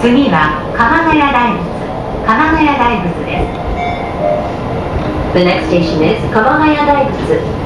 次は鎌ヶ谷大仏。鎌ヶ谷大仏です。The next station is 鎌ヶ谷大仏